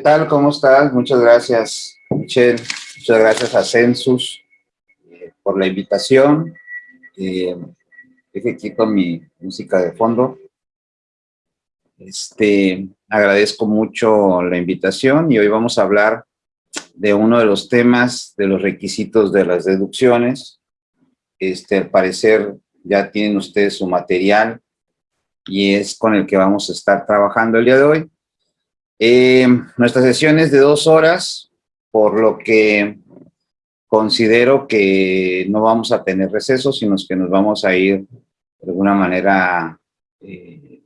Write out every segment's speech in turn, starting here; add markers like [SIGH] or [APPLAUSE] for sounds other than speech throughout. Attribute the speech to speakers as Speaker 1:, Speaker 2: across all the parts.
Speaker 1: tal? ¿Cómo estás? Muchas gracias, Michelle. Muchas gracias a Census eh, por la invitación. Eh, deje aquí mi música de fondo. Este, agradezco mucho la invitación y hoy vamos a hablar de uno de los temas de los requisitos de las deducciones. Este, al parecer ya tienen ustedes su material y es con el que vamos a estar trabajando el día de hoy. Eh, nuestra sesión es de dos horas, por lo que considero que no vamos a tener receso, sino que nos vamos a ir de alguna manera eh,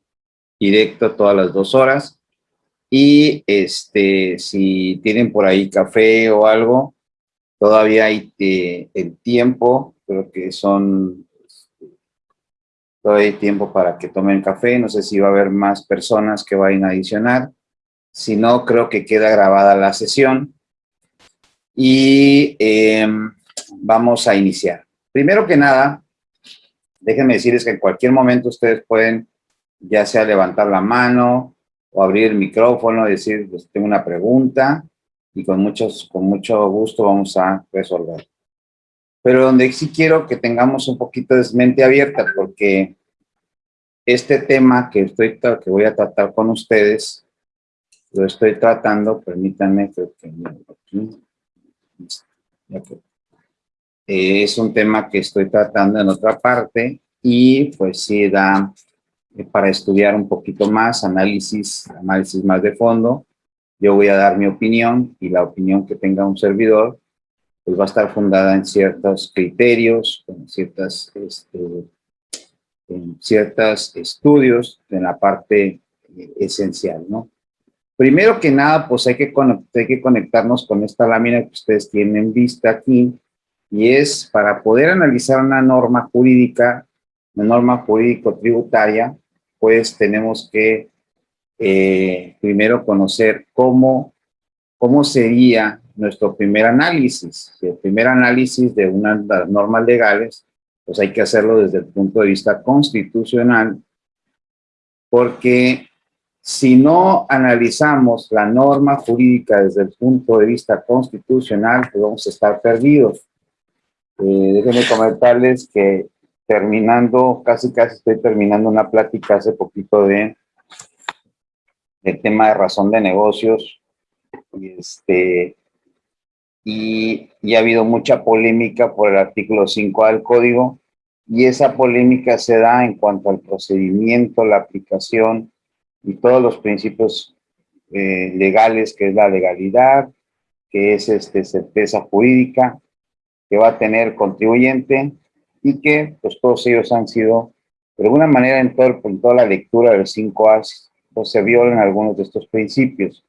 Speaker 1: directo todas las dos horas. Y este, si tienen por ahí café o algo, todavía hay eh, el tiempo, creo que son, todavía hay tiempo para que tomen café, no sé si va a haber más personas que vayan a adicionar. Si no, creo que queda grabada la sesión. Y em, vamos a iniciar. Primero que nada, déjenme decirles que en cualquier momento ustedes pueden ya sea levantar la mano o abrir el micrófono y decir, pues, tengo una pregunta y con, muchos, con mucho gusto vamos a resolver. Pero donde sí quiero que tengamos un poquito de mente abierta porque este tema que, estoy, que voy a tratar con ustedes lo estoy tratando, permítanme, que aquí, eh, es un tema que estoy tratando en otra parte y pues sí da eh, para estudiar un poquito más, análisis, análisis más de fondo. Yo voy a dar mi opinión y la opinión que tenga un servidor pues va a estar fundada en ciertos criterios, en ciertas, este, en ciertos estudios en la parte eh, esencial, ¿no? Primero que nada, pues hay que, hay que conectarnos con esta lámina que ustedes tienen vista aquí, y es para poder analizar una norma jurídica, una norma jurídico-tributaria, pues tenemos que eh, primero conocer cómo, cómo sería nuestro primer análisis. El primer análisis de unas normas legales, pues hay que hacerlo desde el punto de vista constitucional, porque si no analizamos la norma jurídica desde el punto de vista constitucional, pues vamos a estar perdidos. Eh, déjenme comentarles que terminando, casi casi estoy terminando una plática hace poquito de el tema de razón de negocios y este y, y ha habido mucha polémica por el artículo 5 del código y esa polémica se da en cuanto al procedimiento, la aplicación y todos los principios eh, legales, que es la legalidad, que es este, certeza jurídica, que va a tener contribuyente y que pues todos ellos han sido, de alguna manera en, todo, en toda la lectura del 5A, pues se violan algunos de estos principios.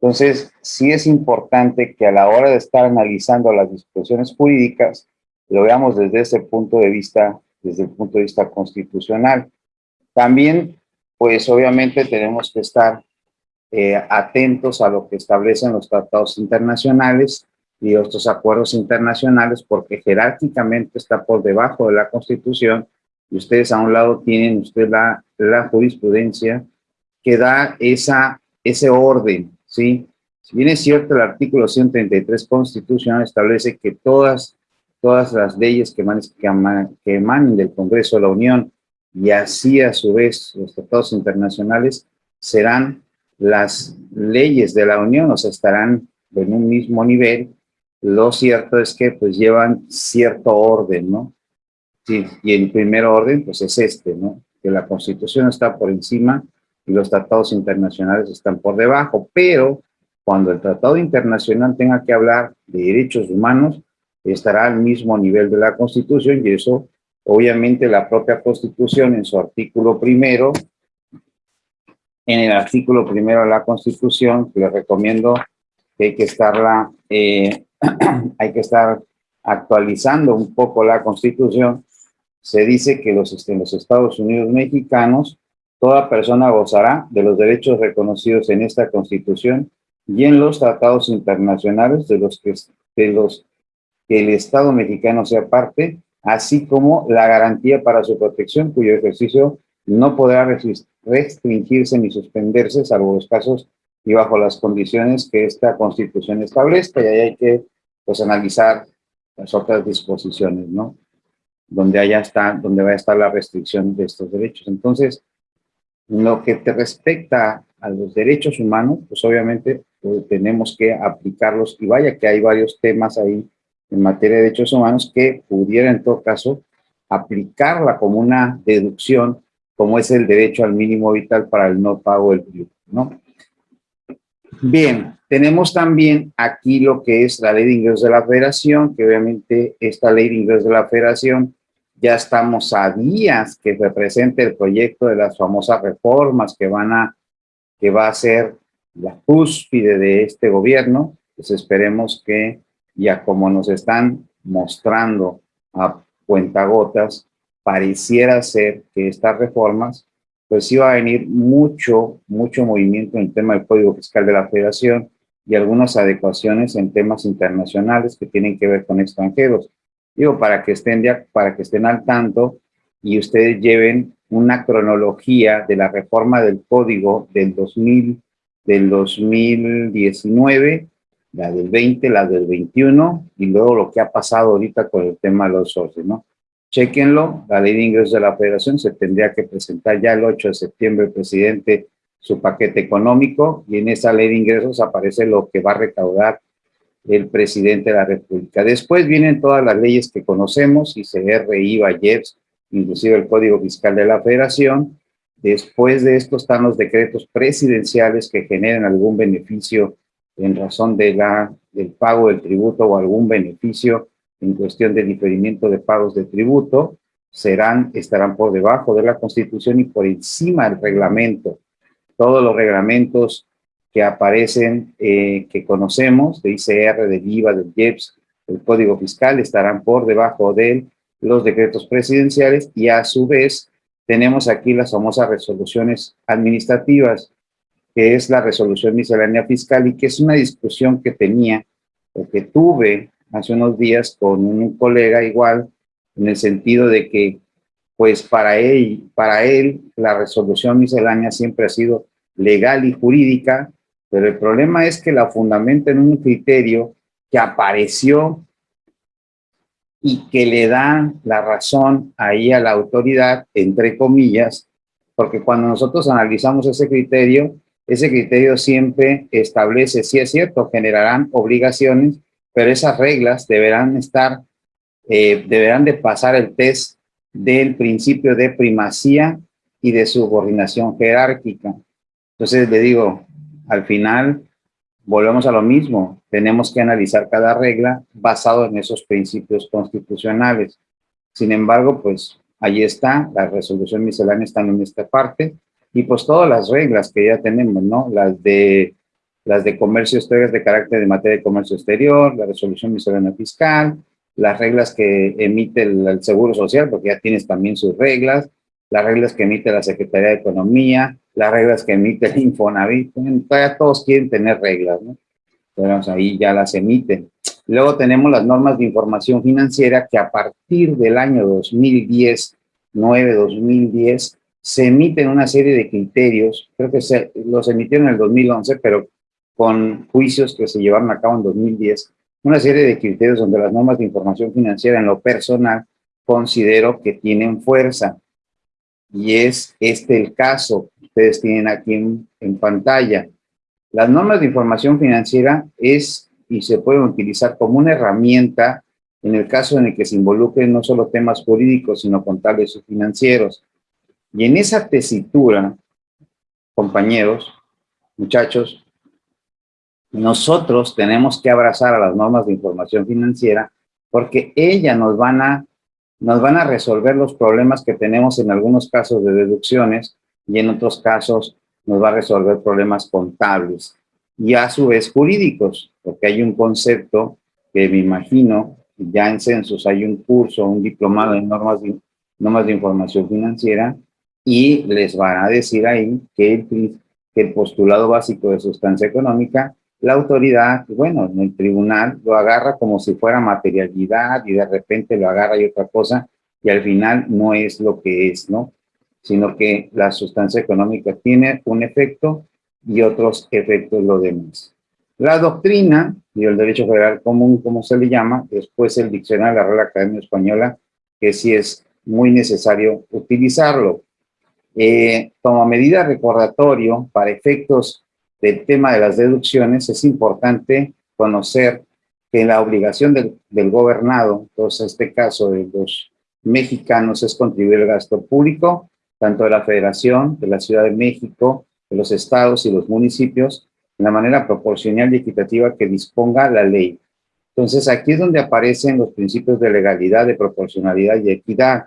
Speaker 1: Entonces, sí es importante que a la hora de estar analizando las disposiciones jurídicas, lo veamos desde ese punto de vista, desde el punto de vista constitucional. También pues obviamente tenemos que estar eh, atentos a lo que establecen los tratados internacionales y estos acuerdos internacionales porque jerárquicamente está por debajo de la Constitución y ustedes a un lado tienen usted la, la jurisprudencia que da esa, ese orden, ¿sí? Si bien es cierto, el artículo 133 constitucional establece que todas, todas las leyes que que emanen del Congreso de la Unión y así a su vez los tratados internacionales serán las leyes de la Unión, o sea, estarán en un mismo nivel. Lo cierto es que pues llevan cierto orden, ¿no? Y el primer orden pues es este, ¿no? Que la Constitución está por encima y los tratados internacionales están por debajo, pero cuando el tratado internacional tenga que hablar de derechos humanos, estará al mismo nivel de la Constitución y eso Obviamente la propia Constitución en su artículo primero, en el artículo primero de la Constitución, les recomiendo que hay que estarla, eh, [CLEARS THROAT] hay que estar actualizando un poco la Constitución, se dice que los, en los Estados Unidos mexicanos, toda persona gozará de los derechos reconocidos en esta Constitución y en los tratados internacionales de los que el Estado mexicano sea parte, así como la garantía para su protección, cuyo ejercicio no podrá restringirse ni suspenderse, salvo los casos y bajo las condiciones que esta constitución establezca, y ahí hay que pues analizar las otras disposiciones, ¿no? Donde haya está, donde va a estar la restricción de estos derechos. Entonces, lo que te respecta a los derechos humanos, pues obviamente pues, tenemos que aplicarlos, y vaya que hay varios temas ahí en materia de derechos humanos que pudiera en todo caso aplicarla como una deducción, como es el derecho al mínimo vital para el no pago del tributo, ¿no? Bien, tenemos también aquí lo que es la ley de ingresos de la federación, que obviamente esta ley de ingresos de la federación ya estamos a días que represente el proyecto de las famosas reformas que van a, que va a ser la cúspide de este gobierno, pues esperemos que ya como nos están mostrando a cuentagotas, pareciera ser que estas reformas pues va a venir mucho, mucho movimiento en el tema del Código Fiscal de la Federación y algunas adecuaciones en temas internacionales que tienen que ver con extranjeros. Digo, para que estén, para que estén al tanto y ustedes lleven una cronología de la reforma del Código del 2000, del 2019, la del 20, la del 21, y luego lo que ha pasado ahorita con el tema de los socios, ¿no? Chequenlo, la ley de ingresos de la federación se tendría que presentar ya el 8 de septiembre el presidente su paquete económico y en esa ley de ingresos aparece lo que va a recaudar el presidente de la república. Después vienen todas las leyes que conocemos, ICR, IVA, IEPS, inclusive el Código Fiscal de la Federación. Después de esto están los decretos presidenciales que generen algún beneficio en razón de la, del pago del tributo o algún beneficio en cuestión de diferimiento de pagos de tributo, serán, estarán por debajo de la Constitución y por encima del reglamento. Todos los reglamentos que aparecen, eh, que conocemos, de ICR, de IVA, del IEPS, el Código Fiscal, estarán por debajo de los decretos presidenciales y a su vez tenemos aquí las famosas resoluciones administrativas, que es la resolución miscelánea fiscal y que es una discusión que tenía o que tuve hace unos días con un colega igual, en el sentido de que, pues para él, para él la resolución miscelánea siempre ha sido legal y jurídica, pero el problema es que la fundamenta en un criterio que apareció y que le da la razón ahí a la autoridad, entre comillas, porque cuando nosotros analizamos ese criterio, ese criterio siempre establece, si es cierto, generarán obligaciones, pero esas reglas deberán estar, eh, deberán de pasar el test del principio de primacía y de subordinación jerárquica. Entonces le digo, al final volvemos a lo mismo, tenemos que analizar cada regla basado en esos principios constitucionales. Sin embargo, pues ahí está, la resolución miscelánea está en esta parte, y pues todas las reglas que ya tenemos, ¿no? Las de las de comercio exterior de carácter de materia de comercio exterior, la resolución miscelánea fiscal, las reglas que emite el, Seguro Social, porque ya tienes también sus reglas, las reglas que emite la Secretaría de Economía, las reglas que emite el Infonavit, todavía todos quieren tener reglas, ¿no? Pero ahí ya las emiten. Luego tenemos las normas de información financiera que a partir del año 2010, 9-2010, se emiten una serie de criterios, creo que se, los emitieron en el 2011, pero con juicios que se llevaron a cabo en 2010, una serie de criterios donde las normas de información financiera en lo personal considero que tienen fuerza. Y es este el caso que ustedes tienen aquí en, en pantalla. Las normas de información financiera es y se pueden utilizar como una herramienta en el caso en el que se involucren no solo temas jurídicos, sino contables o financieros. Y en esa tesitura, compañeros, muchachos, nosotros tenemos que abrazar a las normas de información financiera porque ellas nos van a, nos van a resolver los problemas que tenemos en algunos casos de deducciones y en otros casos nos va a resolver problemas contables y a su vez jurídicos, porque hay un concepto que me imagino, ya en Census hay un curso, un diplomado en normas de, normas de información financiera y les van a decir ahí que el, que el postulado básico de sustancia económica la autoridad, bueno, en el tribunal lo agarra como si fuera materialidad y de repente lo agarra y otra cosa y al final no es lo que es, ¿no? Sino que la sustancia económica tiene un efecto y otros efectos lo demás. La doctrina y el derecho federal común, como se le llama, después el diccionario de la Real Academia Española, que sí es muy necesario utilizarlo. Eh, como medida recordatorio para efectos del tema de las deducciones, es importante conocer que la obligación del, gobernado, entonces en este caso de los mexicanos, es contribuir al gasto público, tanto de la Federación, de la Ciudad de México, de los estados y los municipios, de la manera proporcional y equitativa que disponga la ley. Entonces, aquí es donde aparecen los principios de legalidad, de proporcionalidad y equidad.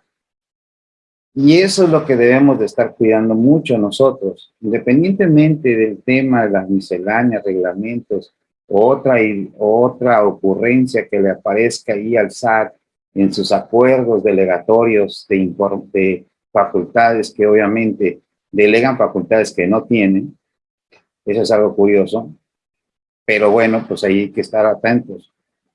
Speaker 1: Y eso es lo que debemos de estar cuidando mucho nosotros, independientemente del tema de las misceláneas, reglamentos, otra, otra ocurrencia que le aparezca ahí al SAT en sus acuerdos delegatorios de, de facultades que obviamente delegan facultades que no tienen, eso es algo curioso, pero bueno, pues ahí hay que estar atentos.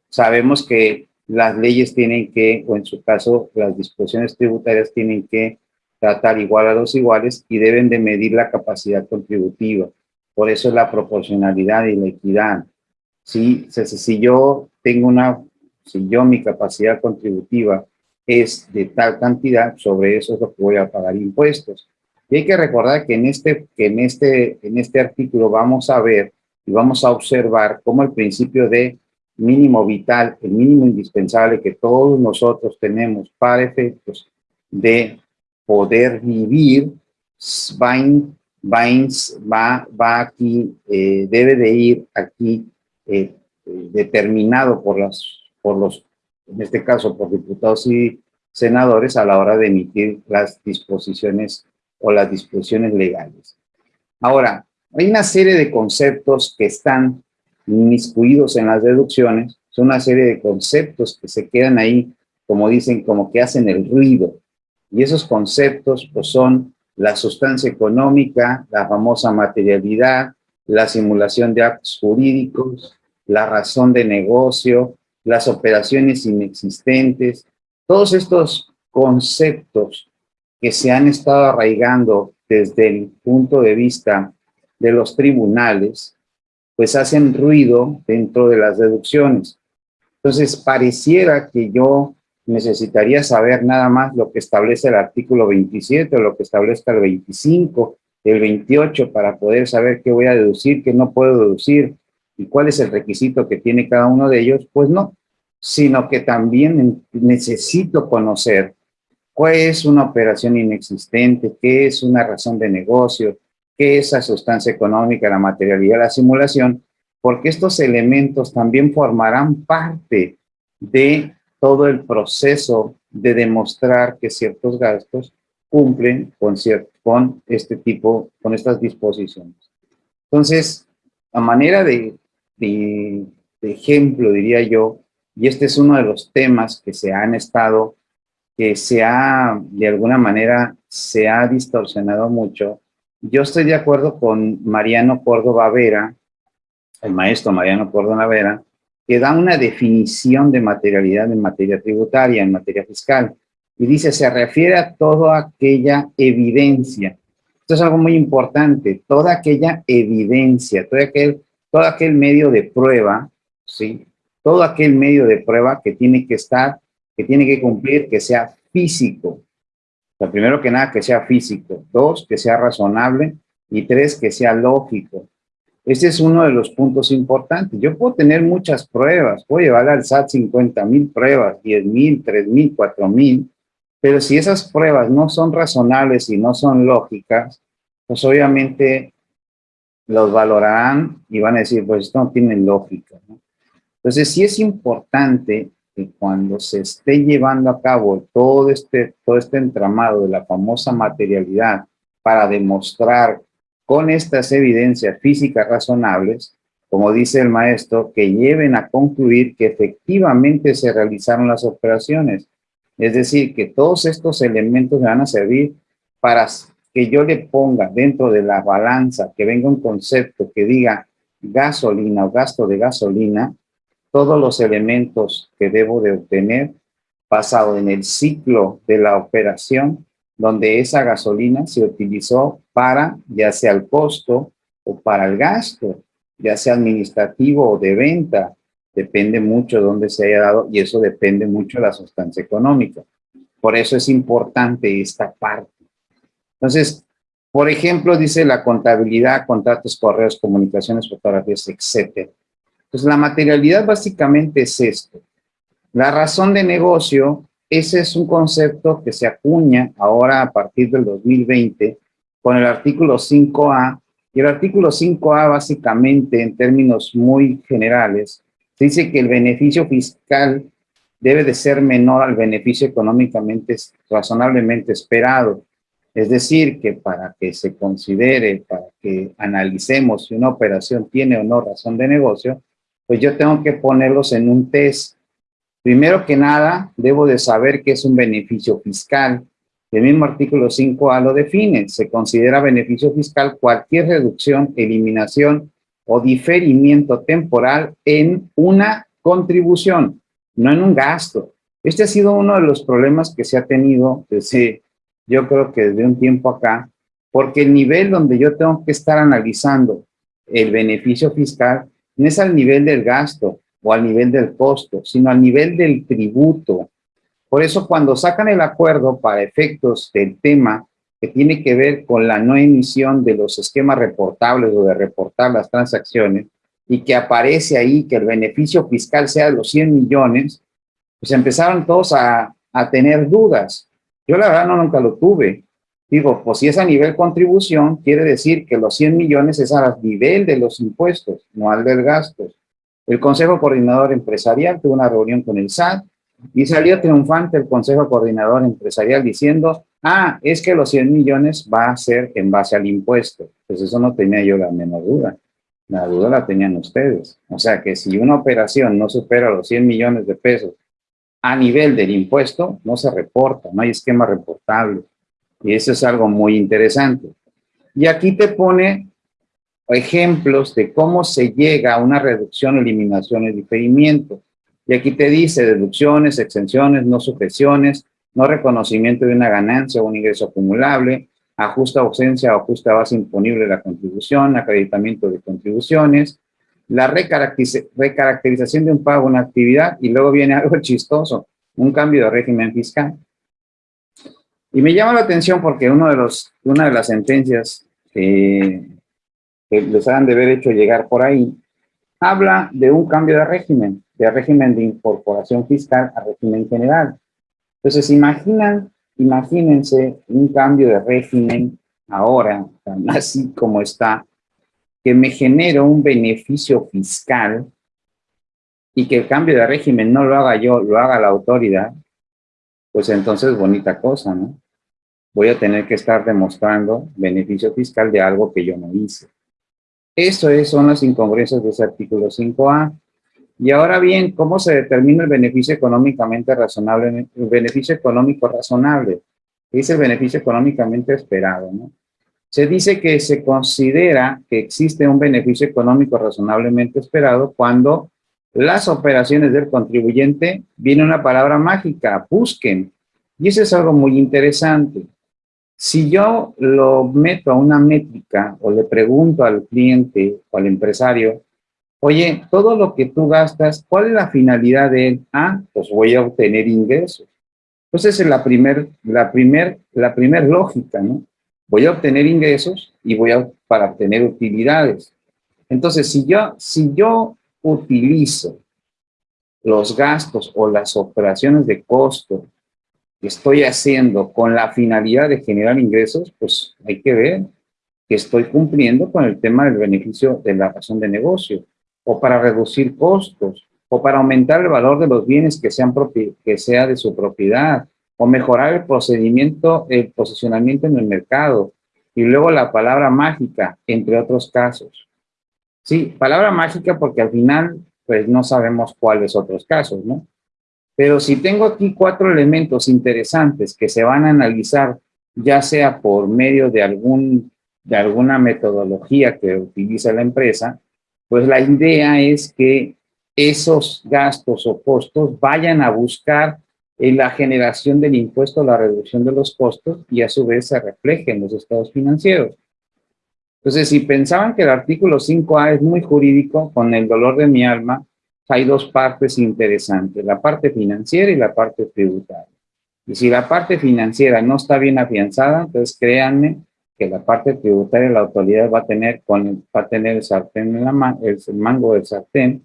Speaker 1: Sabemos que las leyes tienen que, o en su caso, las disposiciones tributarias tienen que tratar igual a los iguales y deben de medir la capacidad contributiva. Por eso es la proporcionalidad y la equidad. Si, si yo tengo una, si yo mi capacidad contributiva es de tal cantidad, sobre eso es lo que voy a pagar impuestos. Y hay que recordar que en este, que en este, en este artículo vamos a ver y vamos a observar cómo el principio de mínimo vital, el mínimo indispensable que todos nosotros tenemos para efectos de poder vivir, va, va, va aquí, eh, debe de ir aquí eh, determinado por, las, por los, en este caso por diputados y senadores a la hora de emitir las disposiciones o las disposiciones legales. Ahora, hay una serie de conceptos que están inmiscuidos en las deducciones, son una serie de conceptos que se quedan ahí, como dicen, como que hacen el ruido. Y esos conceptos pues, son la sustancia económica, la famosa materialidad, la simulación de actos jurídicos, la razón de negocio, las operaciones inexistentes, todos estos conceptos que se han estado arraigando desde el punto de vista de los tribunales, pues hacen ruido dentro de las deducciones. Entonces, pareciera que yo necesitaría saber nada más lo que establece el artículo 27 o lo que establezca el 25, el 28, para poder saber qué voy a deducir, qué no puedo deducir y cuál es el requisito que tiene cada uno de ellos. Pues no, sino que también necesito conocer ¿Qué es una operación inexistente? ¿Qué es una razón de negocio? ¿Qué es la sustancia económica, la materialidad, la simulación? Porque estos elementos también formarán parte de todo el proceso de demostrar que ciertos gastos cumplen con, con este tipo, con estas disposiciones. Entonces, a manera de, de ejemplo, diría yo, y este es uno de los temas que se han estado que se ha, de alguna manera, se ha distorsionado mucho. Yo estoy de acuerdo con Mariano Córdoba Vera, el maestro Mariano Córdoba Vera, que da una definición de materialidad en materia tributaria, en materia fiscal, y dice, se refiere a toda aquella evidencia. Esto es algo muy importante, toda aquella evidencia, todo aquel, todo aquel medio de prueba, ¿sí? Todo aquel medio de prueba que tiene que estar que tiene que cumplir que sea físico. O primero que nada, que sea físico. Dos, que sea razonable. Y tres, que sea lógico. Este es uno de los puntos importantes. Yo puedo tener muchas pruebas. Puedo llevar al SAT 50 mil pruebas, 10 mil, 3 mil, 4 mil. Pero si esas pruebas no son razonables y no son lógicas, pues obviamente los valorarán y van a decir, pues esto no tiene lógica. Entonces sí es importante cuando se esté llevando a cabo todo este, todo este entramado de la famosa materialidad para demostrar con estas evidencias físicas razonables, como dice el maestro, que lleven a concluir que efectivamente se realizaron las operaciones. Es decir, que todos estos elementos me van a servir para que yo le ponga dentro de la balanza, que venga un concepto que diga gasolina o gasto de gasolina, todos los elementos que debo de obtener basado en el ciclo de la operación donde esa gasolina se utilizó para ya sea el costo o para el gasto, ya sea administrativo o de venta, depende mucho de dónde se haya dado y eso depende mucho de la sustancia económica. Por eso es importante esta parte. Entonces, por ejemplo, dice la contabilidad, contratos, correos, comunicaciones, fotografías, etc. Pues la materialidad básicamente es esto. La razón de negocio, ese es un concepto que se acuña ahora a partir del 2020 con el artículo 5A. Y el artículo 5A básicamente, en términos muy generales, dice que el beneficio fiscal debe de ser menor al beneficio económicamente razonablemente esperado. Es decir, que para que se considere, para que analicemos si una operación tiene o no razón de negocio, pues yo tengo que ponerlos en un test. Primero que nada, debo de saber qué es un beneficio fiscal. El mismo artículo 5A lo define. Se considera beneficio fiscal cualquier reducción, eliminación o diferimiento temporal en una contribución, no en un gasto. Este ha sido uno de los problemas que se ha tenido desde, yo creo que desde un tiempo acá, porque el nivel donde yo tengo que estar analizando el beneficio fiscal no es al nivel del gasto o al nivel del costo, sino al nivel del tributo. Por eso cuando sacan el acuerdo para efectos del tema que tiene que ver con la no emisión de los esquemas reportables o de reportar las transacciones, y que aparece ahí que el beneficio fiscal sea de los 100 millones, pues empezaron todos a, a tener dudas. Yo la verdad no nunca lo tuve. Digo, pues si es a nivel contribución, quiere decir que los 100 millones es a nivel de los impuestos, no al del gasto. El Consejo Coordinador Empresarial tuvo una reunión con el SAT y salió triunfante el Consejo Coordinador Empresarial diciendo, ah, es que los 100 millones va a ser en base al impuesto. Pues eso no tenía yo la menor duda. La duda la tenían ustedes. O sea que si una operación no supera los 100 millones de pesos a nivel del impuesto, no se reporta, no hay esquema reportable. Y eso es algo muy interesante. Y aquí te pone ejemplos de cómo se llega a una reducción, eliminación y diferimiento. Y aquí te dice deducciones, exenciones, no sujeciones, no reconocimiento de una ganancia o un ingreso acumulable, ajusta ausencia o ajusta base imponible de la contribución, acreditamiento de contribuciones, la recaracterización de un pago, una actividad, y luego viene [LAUGHS] algo chistoso, un cambio de régimen fiscal. Y me llama la atención porque uno de los, una de las sentencias que, les han de haber hecho llegar por ahí, habla de un cambio de régimen, de régimen de incorporación fiscal a régimen general. Entonces, imaginan, imagínense un cambio de régimen ahora, [LAUGHS] así como está, que me genera un beneficio fiscal y que el cambio de régimen no lo haga yo, lo haga la autoridad, pues entonces bonita cosa, ¿no? Voy a tener que estar demostrando beneficio fiscal de algo que yo no hice. Eso es, son las incongruencias de ese artículo 5A. Y ahora bien, ¿cómo se determina el beneficio económicamente razonable? El beneficio económico razonable. Es el beneficio económicamente esperado, ¿no? Se dice que se considera que existe un beneficio económico razonablemente esperado cuando las operaciones del contribuyente, viene una palabra mágica, busquen. Y eso es algo muy interesante. Si yo lo meto a una métrica o le pregunto al cliente o al empresario, oye, todo lo que tú gastas, ¿cuál es la finalidad de él? Ah, pues voy a obtener ingresos. Pues esa es la primer, la primer, la primer lógica, ¿no? Voy a obtener ingresos y voy a, para obtener utilidades. Entonces, si yo, si yo utilizo los gastos o las operaciones de costo que estoy haciendo con la finalidad de generar ingresos, pues hay que ver que estoy cumpliendo con el tema del beneficio de la razón de negocio, o para reducir costos, o para aumentar el valor de los bienes que, sean que sea de su propiedad, o mejorar el procedimiento, el posicionamiento en el mercado, y luego la palabra mágica, entre otros casos. Sí, palabra mágica porque al final, pues no sabemos cuáles otros casos, ¿no? Pero si tengo aquí cuatro elementos interesantes que se van a analizar, ya sea por medio de, algún, de alguna metodología que utiliza la empresa, pues la idea es que esos gastos o costos vayan a buscar en la generación del impuesto, la reducción de los costos y a su vez se refleje en los estados financieros. Entonces, si pensaban que el artículo 5A es muy jurídico, con el dolor de mi alma, hay dos partes interesantes, la parte financiera y la parte tributaria. Y si la parte financiera no está bien afianzada, entonces créanme que la parte tributaria la autoridad va a tener, con, va a tener el sartén en la el mango del sartén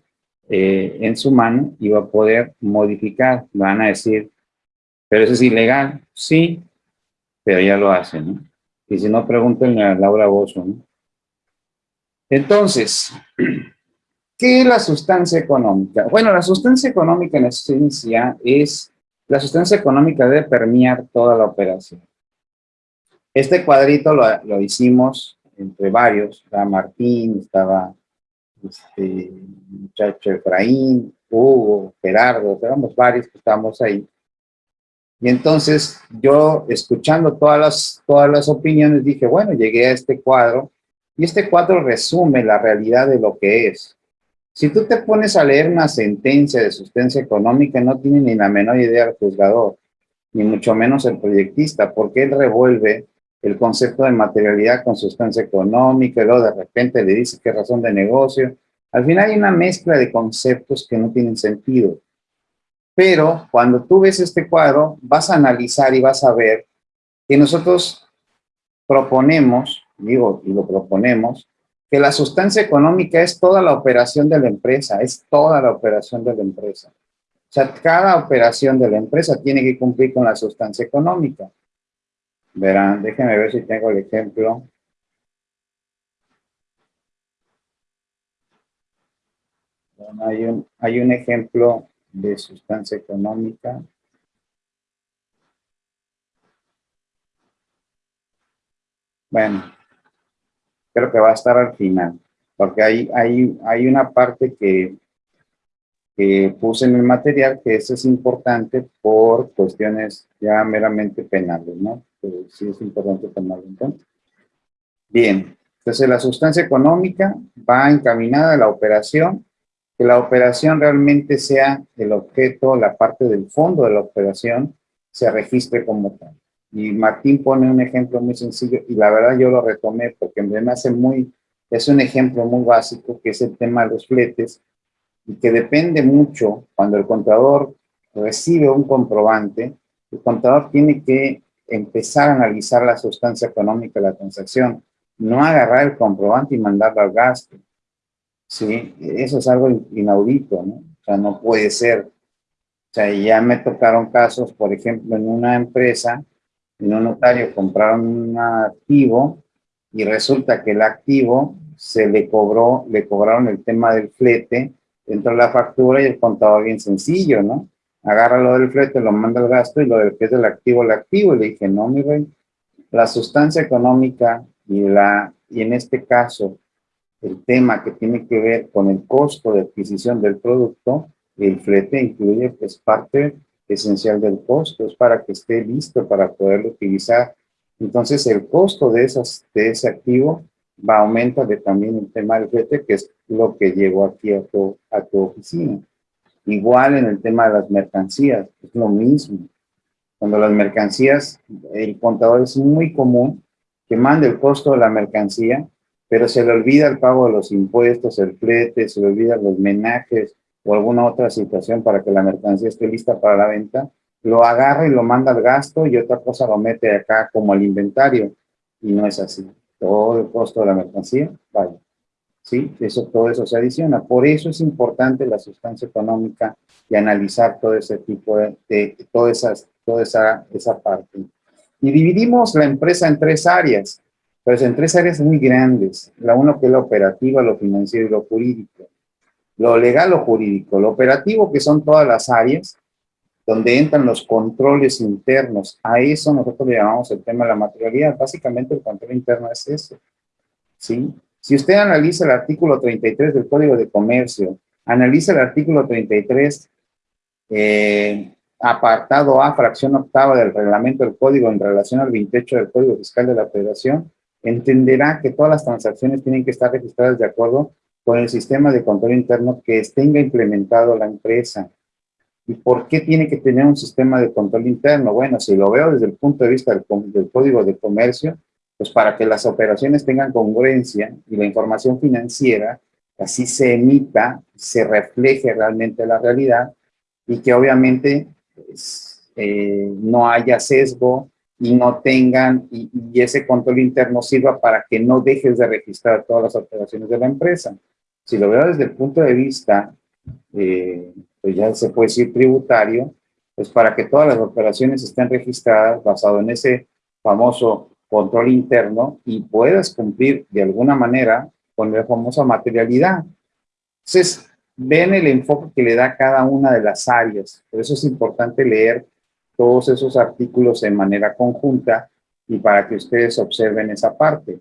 Speaker 1: eh, en su mano y va a poder modificar. Van a decir, pero eso es ilegal. Sí, pero ya lo hacen, ¿no? Y si no, pregúntenle a Laura Bozo, ¿no? Entonces, ¿qué es la sustancia económica? Bueno, la sustancia económica en esencia es, la sustancia económica debe permear toda la operación. Este cuadrito lo, hicimos entre varios, estaba Martín, estaba este muchacho Efraín, Hugo, Gerardo, éramos varios que estábamos ahí. Y entonces yo, escuchando todas las, todas las opiniones, dije, bueno, llegué a este cuadro, y este cuadro resume la realidad de lo que es. Si tú te pones a leer una sentencia de sustancia económica, no tiene ni la menor idea el juzgador, ni mucho menos el proyectista, porque él revuelve el concepto de materialidad con sustancia económica, y luego de repente le dice qué razón de negocio. Al final hay una mezcla de conceptos que no tienen sentido. Pero cuando tú ves este cuadro, vas a analizar y vas a ver que nosotros proponemos, digo, y lo proponemos, que la sustancia económica es toda la operación de la empresa, es toda la operación de la empresa. O sea, cada operación de la empresa tiene que cumplir con la sustancia económica. Verán, déjenme ver si tengo el ejemplo. hay, un, hay un ejemplo de sustancia económica. Bueno, creo que va a estar al final, porque hay, hay, hay una parte que, que puse en el material que eso es importante por cuestiones ya meramente penales, ¿no? Pero sí es importante tomarlo en cuenta. Bien, entonces la sustancia económica va encaminada a la operación que la operación realmente sea el objeto, la parte del fondo de la operación, se registre como tal. Y Martín pone un ejemplo muy sencillo, y la verdad yo lo retomé porque me hace muy, es un ejemplo muy básico, que es el tema de los fletes, y que depende mucho, cuando el contador recibe un comprobante, el contador tiene que empezar a analizar la sustancia económica de la transacción, no agarrar el comprobante y mandarlo al gasto. ¿sí? Eso es algo inaudito, ¿no? O sea, no puede ser. O sea, ya me tocaron casos, por ejemplo, en una empresa, en un notario compraron un activo y resulta que el activo se le cobró, le cobraron el tema del flete dentro de la factura y el contador bien sencillo, ¿no? Agarra lo del flete, lo manda al gasto y lo del que es del activo, el activo. Y le dije, no, mi rey, la sustancia económica y, la, y en este caso el tema que tiene que ver con el costo de adquisición del producto, el flete incluye pues parte esencial del costo, es para que esté listo para poderlo utilizar. Entonces el costo de, esas, de ese activo va a aumentar de también el tema del flete, que es lo que llegó aquí a tu, a tu oficina. Igual en el tema de las mercancías, es lo mismo. Cuando las mercancías, el contador es muy común que mande el costo de la mercancía pero se le olvida el pago de los impuestos, el flete, se le olvida los menajes o alguna otra situación para que la mercancía esté lista para la venta, lo agarra y lo manda al gasto y otra cosa lo mete acá como al inventario. Y no es así. Todo el costo de la mercancía, vaya. ¿Sí? Eso, todo eso se adiciona. Por eso es importante la sustancia económica y analizar todo ese tipo de, de toda, esas, toda esa, esa parte. Y dividimos la empresa en tres áreas. Pues en tres áreas muy grandes. La uno que es la operativa, lo financiero y lo jurídico. Lo legal o jurídico. Lo operativo que son todas las áreas donde entran los controles internos. A eso nosotros le llamamos el tema de la materialidad. Básicamente el control interno es eso. ¿sí? Si usted analiza el artículo 33 del Código de Comercio, analiza el artículo 33, eh, apartado A, fracción octava del reglamento del Código en relación al 28 del Código Fiscal de la Federación, entenderá que todas las transacciones tienen que estar registradas de acuerdo con el sistema de control interno que tenga implementado la empresa. ¿Y por qué tiene que tener un sistema de control interno? Bueno, si lo veo desde el punto de vista del, Código de Comercio, pues para que las operaciones tengan congruencia y la información financiera así se emita, se refleje realmente la realidad y que obviamente pues, eh, no haya sesgo y no tengan, y, ese control interno sirva para que no dejes de registrar todas las operaciones de la empresa. Si lo veo desde el punto de vista, eh, pues ya se puede decir tributario, pues para que todas las operaciones estén registradas basado en ese famoso control interno y puedas cumplir de alguna manera con la famosa materialidad. Entonces, ven el enfoque que le da cada una de las áreas. Por eso es importante leer todos esos artículos en manera conjunta y para que ustedes observen esa parte.